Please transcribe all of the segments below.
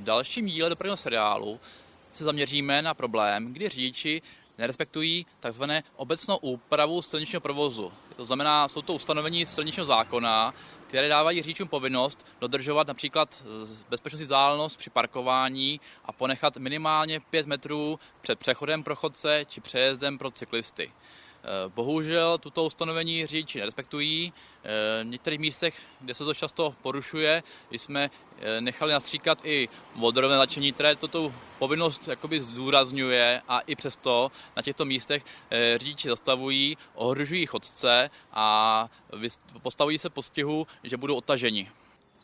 V dalším díle dopravního seriálu se zaměříme na problém, kdy řidiči nerespektují tzv. obecnou úpravu silničního provozu. To znamená, jsou to ustanovení silničního zákona, které dávají řidičům povinnost dodržovat například bezpečnostní vzdálenost při parkování a ponechat minimálně 5 metrů před přechodem pro chodce či přejezdem pro cyklisty. Eh, bohužel tuto ustanovení řidiči nerespektují. Eh, v některých místech, kde se to často porušuje, jsme eh, nechali nastříkat i vodorovné značení, které toto povinnost jakoby zdůrazňuje a i přesto na těchto místech řidiči zastavují, ohrožují chodce a postavují se postihu, že budou otaženi.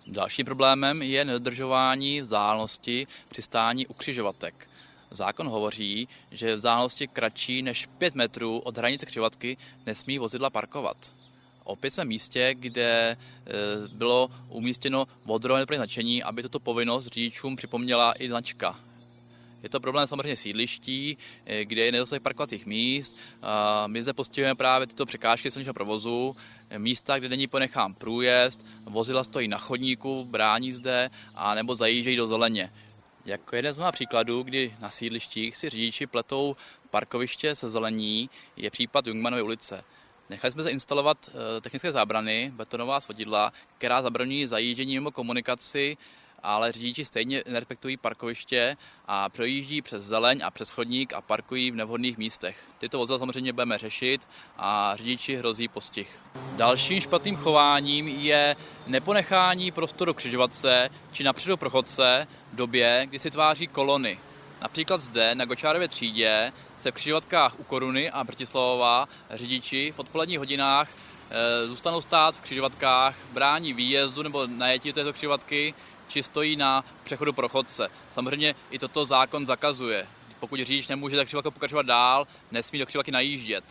Dalším problémem je nedodržování vzdálenosti při stání u křižovatek. Zákon hovoří, že v vzdálenosti kratší než 5 metrů od hranice křižovatky nesmí vozidla parkovat. Opět jsme v místě, kde e, bylo umístěno vodorové značení, aby tuto povinnost řidičům připomněla i značka. Je to problém samozřejmě sídliští, e, kde je nedostatek parkovacích míst. My zde postihujeme právě tyto překážky silničního provozu, e, místa, kde není ponechán průjezd, vozidla stojí na chodníku, brání zde a nebo zajíždějí do zeleně. Jako jeden z mnoha příkladů, kdy na sídlištích si řidiči pletou parkoviště se zelení, je případ Jungmanovy ulice. Nechali jsme zainstalovat eh, technické zábrany, betonová svodidla, která zabraňují zajíždění mimo komunikaci ale řidiči stejně nerespektují parkoviště a projíždí přes zeleň a přes chodník a parkují v nevhodných místech. Tyto vozidla samozřejmě budeme řešit a řidiči hrozí postih. Dalším špatným chováním je neponechání prostoru křižovatce či napředu prochodce v době, kdy si tváří kolony. Například zde na Gočárově třídě se v křižovatkách u Koruny a Bratislavova řidiči v odpoledních hodinách e, zůstanou stát v křižovatkách, brání výjezdu nebo najetí této křižovatky, či stojí na přechodu pro chodce. Samozřejmě i toto zákon zakazuje. Pokud řidič nemůže tak pokračovat dál, nesmí do křižovatky najíždět.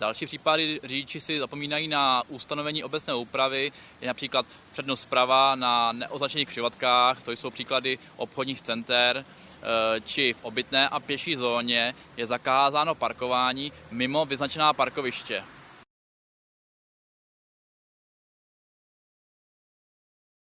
Další případy řidiči si zapomínají na ustanovení obecné úpravy, je například přednost zprava na neoznačených křižovatkách, to jsou příklady obchodních center, eh, či v obytné a pěší zóně je zakázáno parkování mimo vyznačená parkoviště.